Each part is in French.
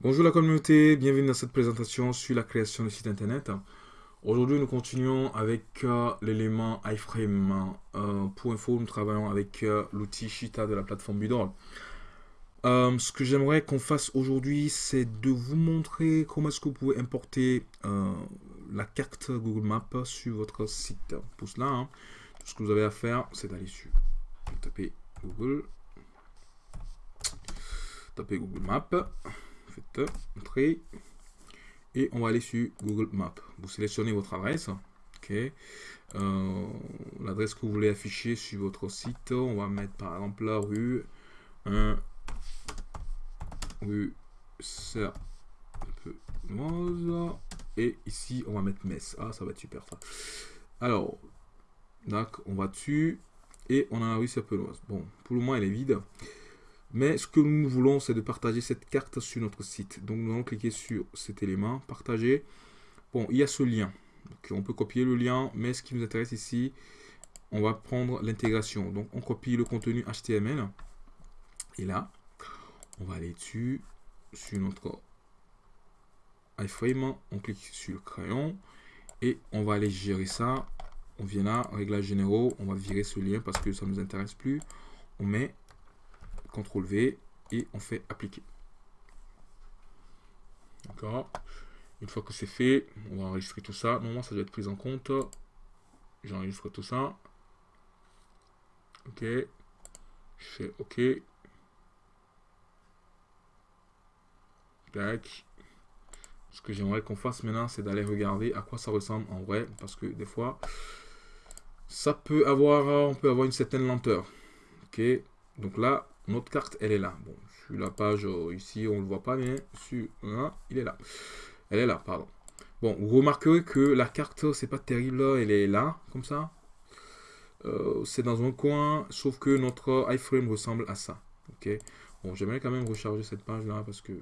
Bonjour la communauté, bienvenue dans cette présentation sur la création de site internet. Aujourd'hui, nous continuons avec euh, l'élément iframe. Euh, pour info, nous travaillons avec euh, l'outil Shita de la plateforme Budol. ce que j'aimerais qu'on fasse aujourd'hui, c'est de vous montrer comment est-ce que vous pouvez importer la carte Google Maps sur votre site. Pour cela, hein, tout ce que vous avez à faire, c'est d'aller sur, taper Google, taper Google Maps entrer et on va aller sur Google Maps. Vous sélectionnez votre adresse, ok, euh, l'adresse que vous voulez afficher sur votre site. On va mettre par exemple la rue 1 rue et ici on va mettre Metz. Ah, ça va être super ça. Alors, donc on va dessus et on a la rue Serpenoise. Bon, pour le moment elle est vide. Mais ce que nous voulons, c'est de partager cette carte sur notre site. Donc nous allons cliquer sur cet élément, partager. Bon, il y a ce lien. on peut copier le lien, mais ce qui nous intéresse ici, on va prendre l'intégration. Donc on copie le contenu HTML. Et là, on va aller dessus, sur notre iframe, on clique sur le crayon et on va aller gérer ça. On vient là, réglages généraux, on va virer ce lien parce que ça ne nous intéresse plus. On met CTRL V et on fait appliquer. D'accord Une fois que c'est fait, on va enregistrer tout ça. Normalement, ça doit être pris en compte. J'enregistre tout ça. Ok. Je fais OK. Tac. Ce que j'aimerais qu'on fasse maintenant, c'est d'aller regarder à quoi ça ressemble en vrai. Parce que des fois, ça peut avoir, on peut avoir une certaine lenteur. Ok. Donc là, notre carte, elle est là. Bon, sur la page euh, ici, on ne le voit pas, mais sur un, il est là. Elle est là, pardon. Bon, vous remarquerez que la carte, c'est pas terrible, elle est là, comme ça. Euh, c'est dans un coin, sauf que notre iframe ressemble à ça. Ok. Bon, j'aimerais quand même recharger cette page là parce que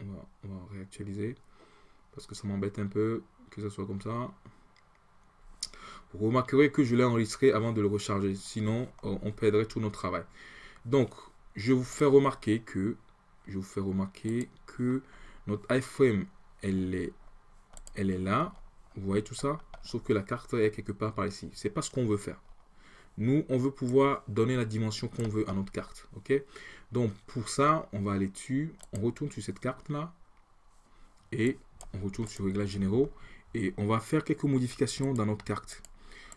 on va, on va réactualiser parce que ça m'embête un peu que ça soit comme ça. Vous remarquerez que je l'ai enregistré avant de le recharger, sinon euh, on perdrait tout notre travail. Donc, je vous fais remarquer que, je vous fais remarquer que notre iframe, elle est, là. Vous voyez tout ça? Sauf que la carte est quelque part par ici. C'est pas ce qu'on veut faire. Nous, on veut pouvoir donner la dimension qu'on veut à notre carte. Donc, pour ça, on va aller dessus. On retourne sur cette carte-là. Et on retourne sur Réglages généraux. Et on va faire quelques modifications dans notre carte.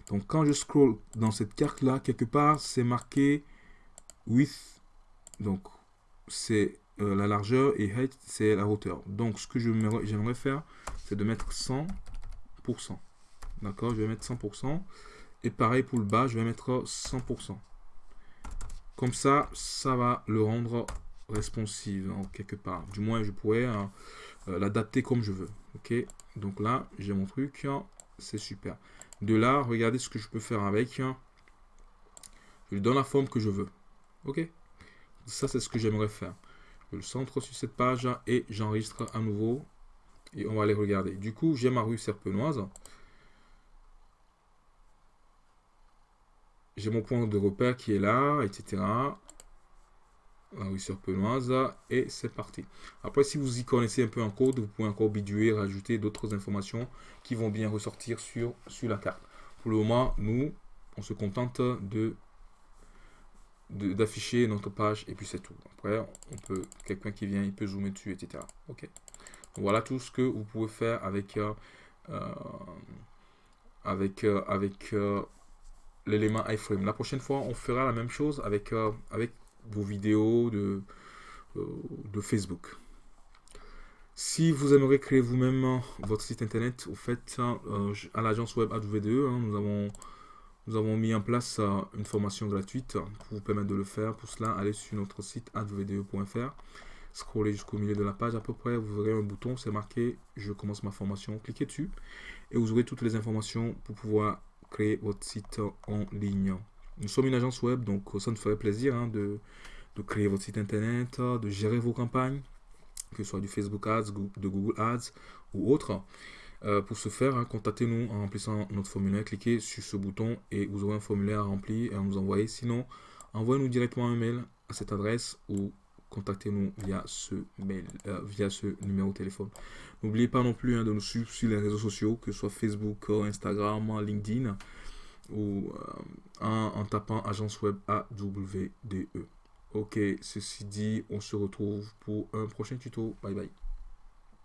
Donc, quand je scroll dans cette carte-là, quelque part, c'est marqué width, donc c'est euh, la largeur et height, c'est la hauteur. Donc ce que j'aimerais faire, c'est de mettre 100%. D'accord, je vais mettre 100%. Et pareil pour le bas, je vais mettre 100%. Comme ça, ça va le rendre responsive en quelque part. Du moins, je pourrais hein, euh, l'adapter comme je veux. Ok, donc là, j'ai mon truc. C'est super. De là, regardez ce que je peux faire avec. Je lui donne la forme que je veux. Ok Ça, c'est ce que j'aimerais faire. Je le centre sur cette page et j'enregistre à nouveau. Et on va aller regarder. Du coup, j'ai ma rue Serpenoise. J'ai mon point de repère qui est là, etc. La rue Serpenoise. Et c'est parti. Après, si vous y connaissez un peu en code, vous pouvez encore biduer, rajouter d'autres informations qui vont bien ressortir sur, sur la carte. Pour le moment, nous, on se contente de d'afficher notre page et puis c'est tout. Après, on peut quelqu'un qui vient, il peut zoomer dessus, etc. Ok. voilà tout ce que vous pouvez faire avec euh, euh, avec euh, avec l'élément iframe. La prochaine fois, on fera la même chose avec avec vos vidéos de de Facebook. Si vous aimeriez créer vous-même votre site internet, vous faites à l'agence web AdVDE, hein, nous avons nous avons mis en place euh, une formation gratuite pour vous permettre de le faire. Pour cela, allez sur notre site advdo.fr, scrollez jusqu'au milieu de la page à peu près, vous verrez un bouton, c'est marqué « Je commence ma formation ». Cliquez dessus et vous aurez toutes les informations pour pouvoir créer votre site en ligne. Nous sommes une agence web, donc ça nous ferait plaisir hein, de, créer votre site internet, de gérer vos campagnes, que ce soit du Facebook Ads, de Google Ads ou autre. Euh, pour ce faire, hein, contactez-nous en remplissant notre formulaire. Cliquez sur ce bouton et vous aurez un formulaire à remplir et à nous envoyer. Sinon, envoyez-nous directement un mail à cette adresse ou contactez-nous via ce mail, euh, via ce numéro de téléphone. N'oubliez pas non plus hein, de nous suivre sur les réseaux sociaux, que ce soit Facebook, Instagram, LinkedIn, ou en, en, tapant agence web AWDE. Ok, ceci dit, on se retrouve pour un prochain tuto. Bye bye.